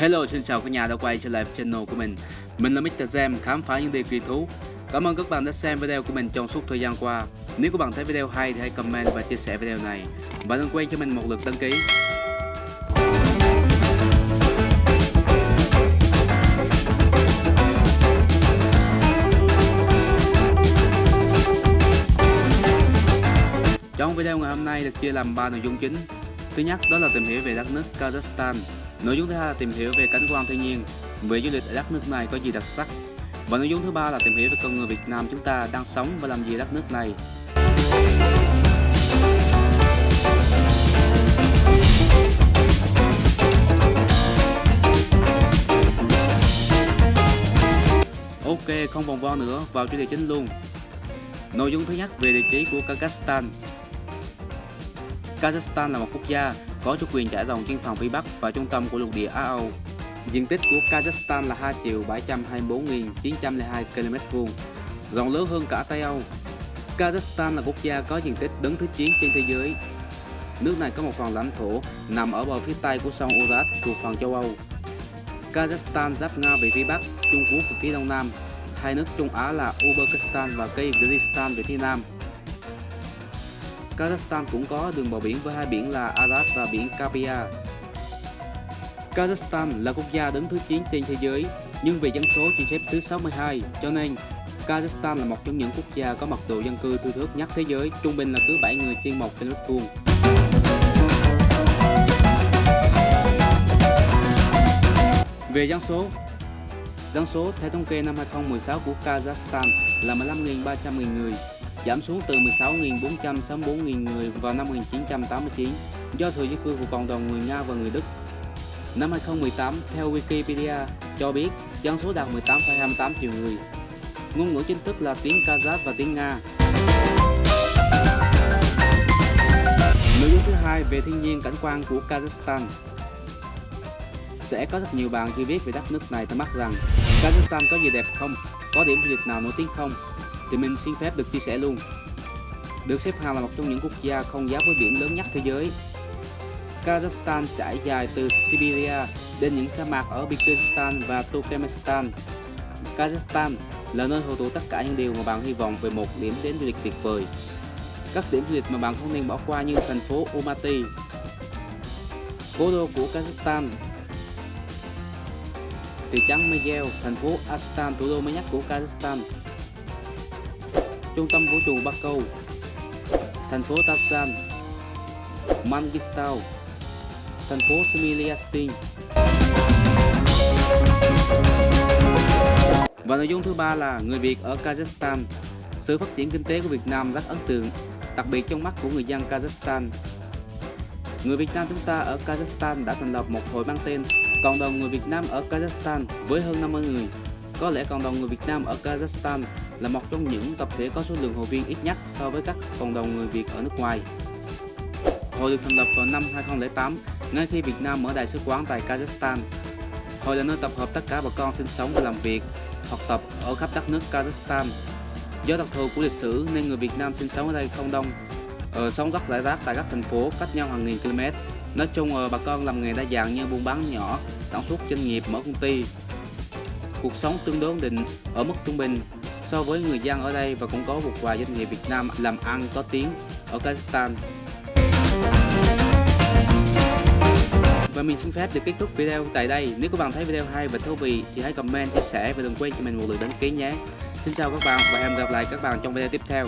Hello, xin chào các nhà đã quay trở lại channel của mình. Mình là Mr. Jam, khám phá những điều kỳ thú. Cảm ơn các bạn đã xem video của mình trong suốt thời gian qua. Nếu các bạn thấy video hay thì hãy comment và chia sẻ video này. Và đừng quên cho mình một lượt đăng ký. Trong video ngày hôm nay được chia làm 3 nội dung chính. Thứ nhất đó là tìm hiểu về đất nước Kazakhstan. Nội dung thứ hai là tìm hiểu về cảnh quan thiên nhiên, về du lịch ở đất nước này có gì đặc sắc. Và nội dung thứ ba là tìm hiểu về con người Việt Nam chúng ta đang sống và làm gì ở đất nước này. Ok, không vòng vo nữa, vào chủ đề chính luôn. Nội dung thứ nhất về địa chỉ của Kazakhstan. Kazakhstan là một quốc gia có chủ quyền trải rộng trên phần phía Bắc và trung tâm của lục địa Á Âu. Diện tích của Kazakhstan là 2 triệu 724.902 km vuông, rộng lớn hơn cả Tây Âu. Kazakhstan là quốc gia có diện tích đứng thứ 9 trên thế giới. Nước này có một phần lãnh thổ nằm ở bờ phía tây của sông Urat thuộc phần châu Âu. Kazakhstan giáp Nga về phía Bắc, Trung Quốc về phía Đông Nam. Hai nước Trung Á là Uzbekistan và Kyrgyzstan về phía Nam. Kazakhstan cũng có đường bờ biển với hai biển là Aras và biển Kapia. Kazakhstan là quốc gia đứng thứ 9 trên thế giới, nhưng về dân số chỉ xếp thứ 62, cho nên Kazakhstan là một trong những quốc gia có mật độ dân cư thưa thớt nhất thế giới, trung bình là cứ 7 người trên 1 km vuông. Về dân số, dân số theo thống kê năm 2016 của Kazakhstan là 15.300.000 người, giảm xuống từ 16.464.000 người vào năm 1989 do sự di cư của cộng đồng người Nga và người Đức. Năm 2018, theo Wikipedia cho biết dân số đạt 18,28 triệu người. Ngôn ngữ chính thức là tiếng Kazakh và tiếng Nga. Nội dung thứ hai về thiên nhiên cảnh quan của Kazakhstan. Sẽ có rất nhiều bạn chưa biết về đất nước này thắc mắc rằng Kazakhstan có gì đẹp không? Có điểm du lịch nào nổi tiếng không? Thì mình xin phép được chia sẻ luôn. Được xếp hàng là một trong những quốc gia không giáp với biển lớn nhất thế giới. Kazakhstan trải dài từ Siberia đến những sa mạc ở Kyrgyzstan và Turkmenistan. Kazakhstan là nơi hội tụ tất cả những điều mà bạn hy vọng về một điểm đến du lịch tuyệt vời. Các điểm du lịch mà bạn không nên bỏ qua như thành phố Almaty, cố đô của Kazakhstan, thị trấn Miguel, thành phố Astan, thủ đô mới nhất của Kazakhstan, trung tâm vũ trụ Bắc Câu, thành phố Tasan, Mangistau, thành phố Smiliastin. Và nội dung thứ ba là người Việt ở Kazakhstan. Sự phát triển kinh tế của Việt Nam rất ấn tượng, đặc biệt trong mắt của người dân Kazakhstan. Người Việt Nam chúng ta ở Kazakhstan đã thành lập một hội mang tên Cộng đồng người Việt Nam ở Kazakhstan với hơn 50 người. Có lẽ cộng đồng người Việt Nam ở Kazakhstan là một trong những tập thể có số lượng hội viên ít nhất so với các cộng đồng người Việt ở nước ngoài. Hội được thành lập vào năm 2008, ngay khi Việt Nam mở đại sứ quán tại Kazakhstan. Hội là nơi tập hợp tất cả bà con sinh sống và làm việc, học tập ở khắp đất nước Kazakhstan. Do đặc thù của lịch sử nên người Việt Nam sinh sống ở đây không đông, ờ, sống rất rải rác tại các thành phố cách nhau hàng nghìn km. Nói chung ờ, bà con làm nghề đa dạng như buôn bán nhỏ, sản xuất doanh nghiệp, mở công ty. Cuộc sống tương đối ổn định ở mức trung bình so với người dân ở đây và cũng có một vài doanh nghiệp Việt Nam làm ăn có tiếng ở Kazakhstan. Và mình xin phép được kết thúc video tại đây. Nếu các bạn thấy video hay và thú vị thì hãy comment, chia sẻ và đừng quên cho mình một lượt đăng ký nhé. Xin chào các bạn và hẹn gặp lại các bạn trong video tiếp theo.